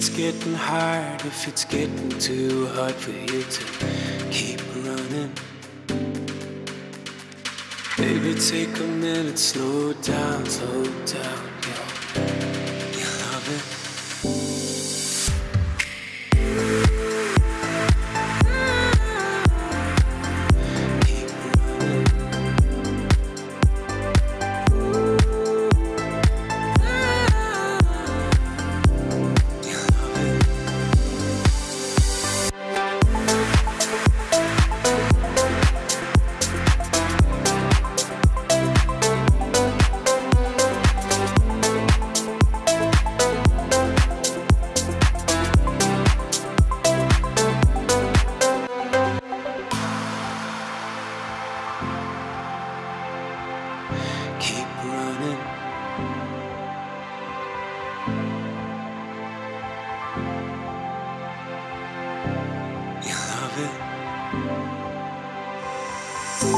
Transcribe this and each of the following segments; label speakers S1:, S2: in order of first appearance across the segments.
S1: it's getting hard, if it's getting too hard for you to keep running. Baby, take a minute, slow down, slow down, If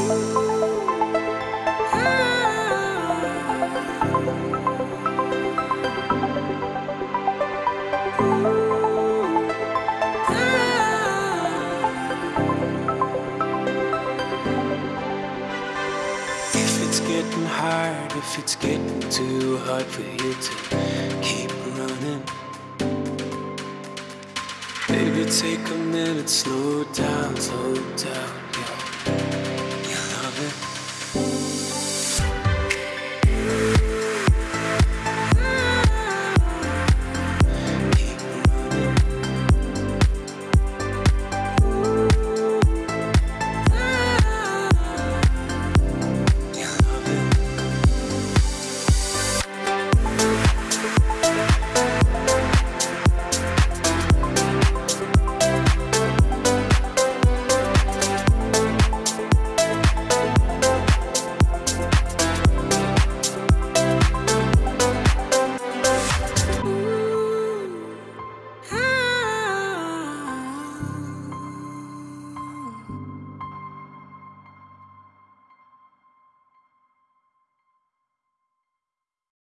S1: it's getting hard, if it's getting too hard for you to keep running. Baby, take a minute, slow down, slow down.